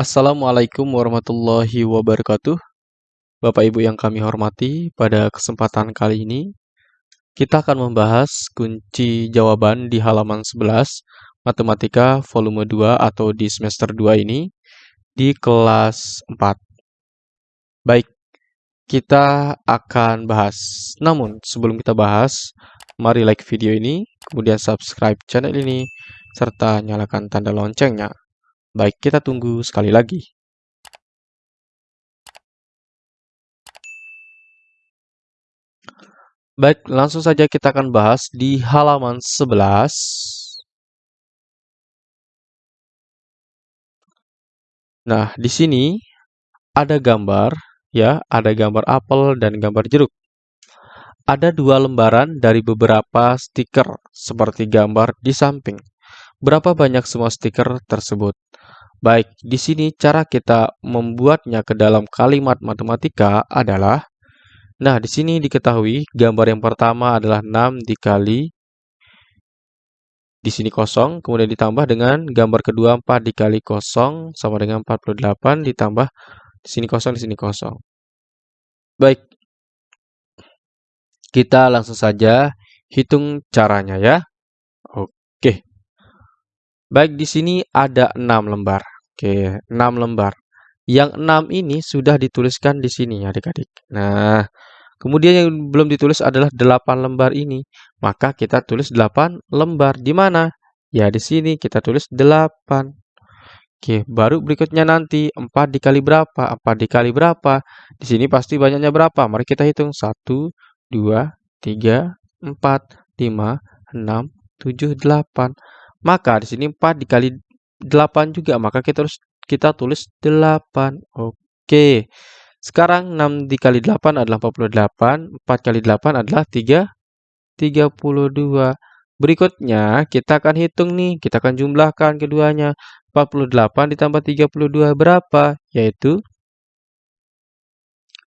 Assalamualaikum warahmatullahi wabarakatuh. Bapak Ibu yang kami hormati, pada kesempatan kali ini kita akan membahas kunci jawaban di halaman 11 Matematika volume 2 atau di semester 2 ini di kelas 4. Baik, kita akan bahas. Namun, sebelum kita bahas, mari like video ini, kemudian subscribe channel ini, serta nyalakan tanda loncengnya. Baik, kita tunggu sekali lagi. Baik, langsung saja kita akan bahas di halaman 11. Nah, di sini ada gambar, ya, ada gambar apel dan gambar jeruk. Ada dua lembaran dari beberapa stiker, seperti gambar di samping. Berapa banyak semua stiker tersebut? Baik, di sini cara kita membuatnya ke dalam kalimat matematika adalah Nah, di sini diketahui gambar yang pertama adalah 6 dikali di sini kosong, kemudian ditambah dengan gambar kedua 4 dikali kosong sama dengan 48 ditambah di sini kosong, di sini kosong. Baik, kita langsung saja hitung caranya ya. Oke. Baik, di sini ada 6 lembar. Oke, 6 lembar. Yang 6 ini sudah dituliskan di sini adik-adik. Nah, Kemudian yang belum ditulis adalah 8 lembar ini. Maka kita tulis 8 lembar. Di mana? Ya, di sini kita tulis 8. Oke, baru berikutnya nanti 4 dikali berapa? 4 dikali berapa? Di sini pasti banyaknya berapa? Mari kita hitung. 1, 2, 3, 4, 5, 6, 7, 8. Maka di sini 4 dikali 8 juga. Maka kita harus kita tulis 8. Oke. Sekarang 6 dikali 8 adalah 48, 4 kali 8 adalah 3, 32. Berikutnya, kita akan hitung nih, kita akan jumlahkan keduanya. 48 ditambah 32 berapa? Yaitu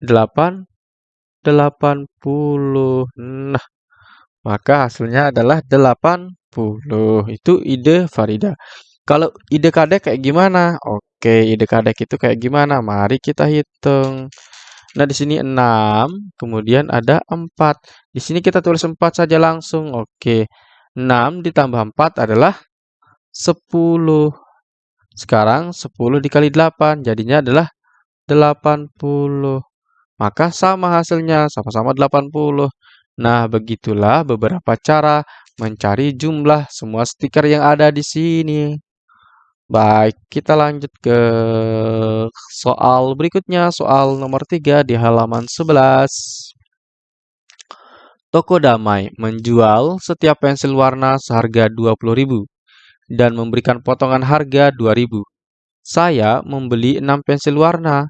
8, 80. Nah, maka hasilnya adalah 80. Itu ide Farida. Kalau ide kadek kayak gimana? Oke, ide kadek itu kayak gimana? Mari kita hitung. Nah, di sini 6, kemudian ada 4. Di sini kita tulis 4 saja langsung. Oke. 6 ditambah 4 adalah 10. Sekarang 10 dikali 8, jadinya adalah 80. Maka sama hasilnya, sama-sama 80. Nah, begitulah beberapa cara mencari jumlah semua stiker yang ada di sini. Baik, kita lanjut ke soal berikutnya, soal nomor 3 di halaman 11. Toko Damai menjual setiap pensil warna seharga 20.000 dan memberikan potongan harga 2.000. Saya membeli 6 pensil warna.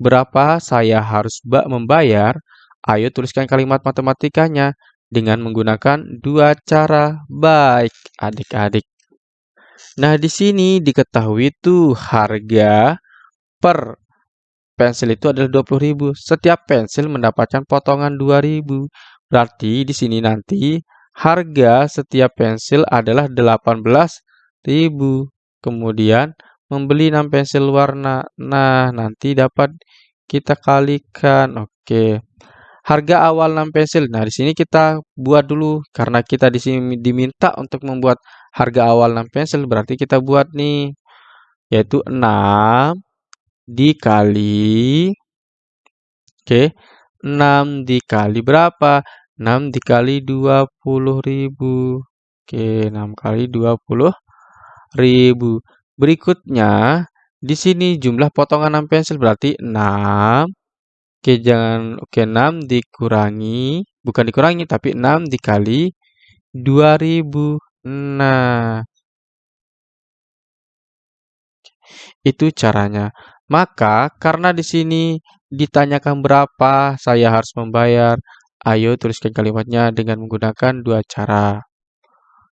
Berapa saya harus membayar? Ayo tuliskan kalimat matematikanya dengan menggunakan dua cara. Baik, adik-adik. Nah, di sini diketahui tuh harga per pensil itu adalah 20.000. Setiap pensil mendapatkan potongan 2.000. Berarti di sini nanti harga setiap pensil adalah 18.000. Kemudian membeli 6 pensil warna. Nah, nanti dapat kita kalikan. Oke. Harga awal 6 pensil. Nah, di sini kita buat dulu. Karena kita di sini diminta untuk membuat harga awal 6 pensil berarti kita buat nih yaitu 6 dikali oke 6 dikali berapa? 6 dikali 20.000 oke 6 kali 20.000 berikutnya di sini jumlah potongan 6 pensil berarti 6 oke jangan oke 6 dikurangi bukan dikurangi tapi 6 dikali 2000 Nah, itu caranya. Maka karena di sini ditanyakan berapa saya harus membayar, ayo tuliskan kalimatnya dengan menggunakan dua cara.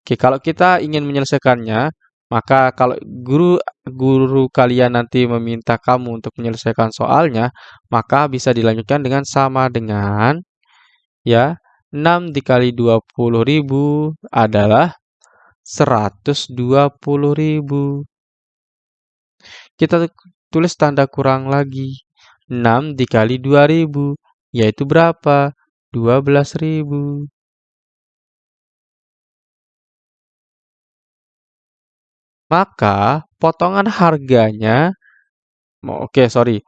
Oke, kalau kita ingin menyelesaikannya, maka kalau guru guru kalian nanti meminta kamu untuk menyelesaikan soalnya, maka bisa dilanjutkan dengan sama dengan ya 6 dikali 20.000 adalah 120.000. Kita tulis tanda kurang lagi. 6 dikali 2000, yaitu berapa? 12.000. Maka potongan harganya, oke okay, sorry,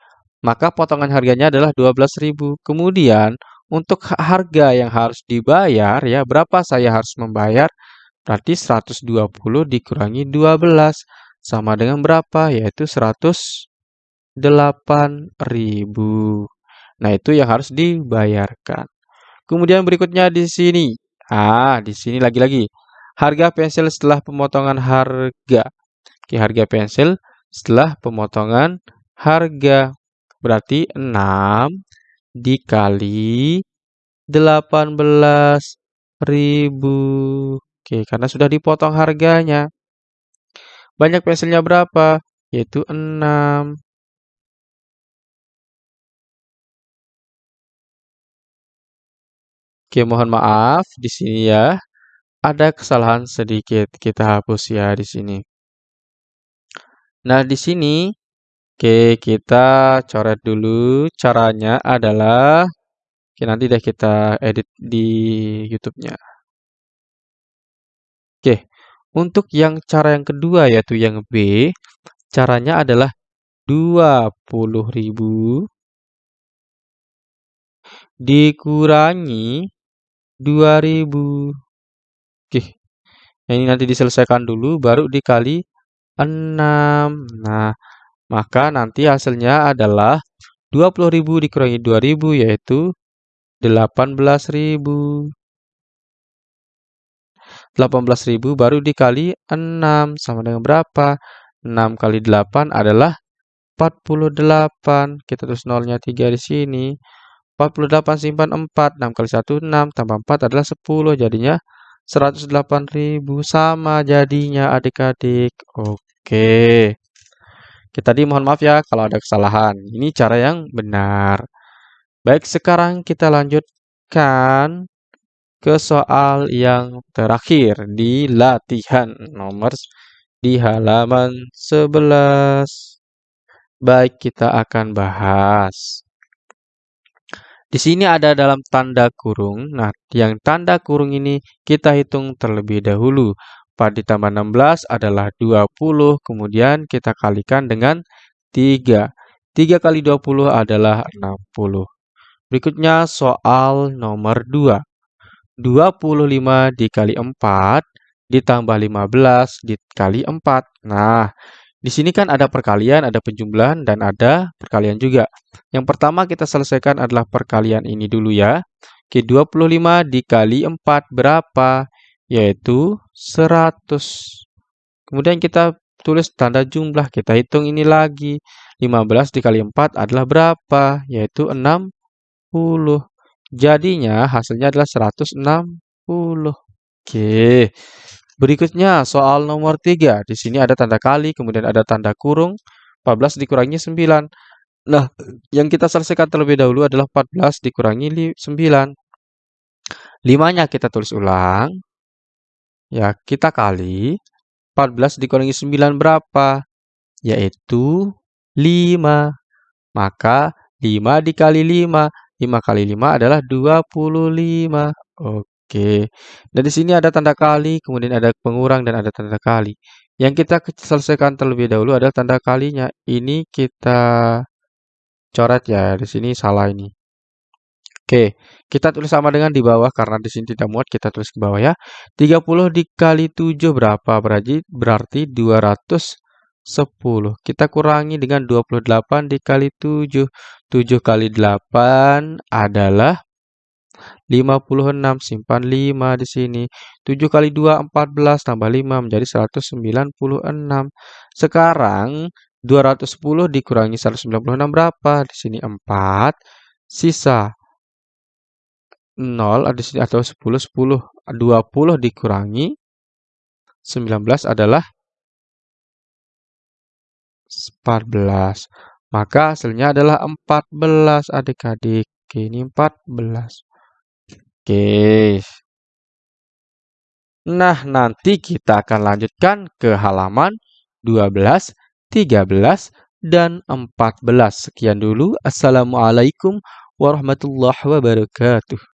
maka potongan harganya adalah 12.000. Kemudian untuk harga yang harus dibayar ya berapa saya harus membayar? Berarti 120 dikurangi 12 sama dengan berapa? Yaitu 108.000. Nah, itu yang harus dibayarkan. Kemudian berikutnya di sini. Ah, di sini lagi-lagi. Harga pensil setelah pemotongan harga. Oke, harga pensil setelah pemotongan harga. Berarti 6 dikali 18.000. Oke, karena sudah dipotong harganya. Banyak pensilnya berapa? Yaitu 6. Oke, mohon maaf di sini ya. Ada kesalahan sedikit. Kita hapus ya di sini. Nah, di sini oke kita coret dulu. Caranya adalah oke nanti deh kita edit di YouTube-nya. Oke, untuk yang cara yang kedua yaitu yang B, caranya adalah 20.000 dikurangi 2000. Oke. Ini nanti diselesaikan dulu baru dikali 6. Nah, maka nanti hasilnya adalah 20.000 dikurangi 2000 yaitu 18.000. 18.000 baru dikali 6 sama dengan berapa? 6 kali 8 adalah 48. Kita tulis nolnya 3 di sini. 48 simpan 4. 6 kali 1, 6. Tambah 4 adalah 10. Jadinya 108.000. Sama jadinya adik-adik. Oke. Kita tadi mohon maaf ya kalau ada kesalahan. Ini cara yang benar. Baik, sekarang kita lanjutkan ke soal yang terakhir di latihan nomor di halaman 11. Baik, kita akan bahas. Di sini ada dalam tanda kurung. Nah, yang tanda kurung ini kita hitung terlebih dahulu. 4 ditambah 16 adalah 20, kemudian kita kalikan dengan 3. 3 kali 20 adalah 60. Berikutnya soal nomor 2. 25 dikali 4 ditambah 15 dikali 4. Nah, di sini kan ada perkalian, ada penjumlahan, dan ada perkalian juga. Yang pertama kita selesaikan adalah perkalian ini dulu ya. Oke, 25 dikali 4 berapa? Yaitu 100. Kemudian kita tulis tanda jumlah, kita hitung ini lagi. 15 dikali 4 adalah berapa? Yaitu 60. Jadinya hasilnya adalah 160. Oke. Berikutnya soal nomor 3. Di sini ada tanda kali, kemudian ada tanda kurung. 14 dikurangi 9. Nah, yang kita selesaikan terlebih dahulu adalah 14 dikurangi 9. 5-nya kita tulis ulang. Ya, kita kali. 14 dikurangi 9 berapa? Yaitu 5. Maka 5 dikali 5 5 kali 5 adalah 25. Oke. Dan di sini ada tanda kali, kemudian ada pengurang dan ada tanda kali. Yang kita selesaikan terlebih dahulu adalah tanda kalinya. Ini kita coret ya. Di sini salah ini. Oke, kita tulis sama dengan di bawah karena di sini tidak muat, kita tulis ke bawah ya. 30 dikali 7 berapa? Berarti berarti 200 10. Kita kurangi dengan 28 dikali 7. 7 kali 8 adalah 56. Simpan 5 di sini. 7 kali 2, 14. Tambah 5 menjadi 196. Sekarang 210 dikurangi 196 berapa? Di sini 4. Sisa 0 ada sini atau 10 10 20 dikurangi 19 adalah 14. Maka hasilnya adalah 14 adik-adik. Ini 14. Oke. Nah, nanti kita akan lanjutkan ke halaman 12, 13, dan 14. Sekian dulu. Assalamualaikum warahmatullahi wabarakatuh.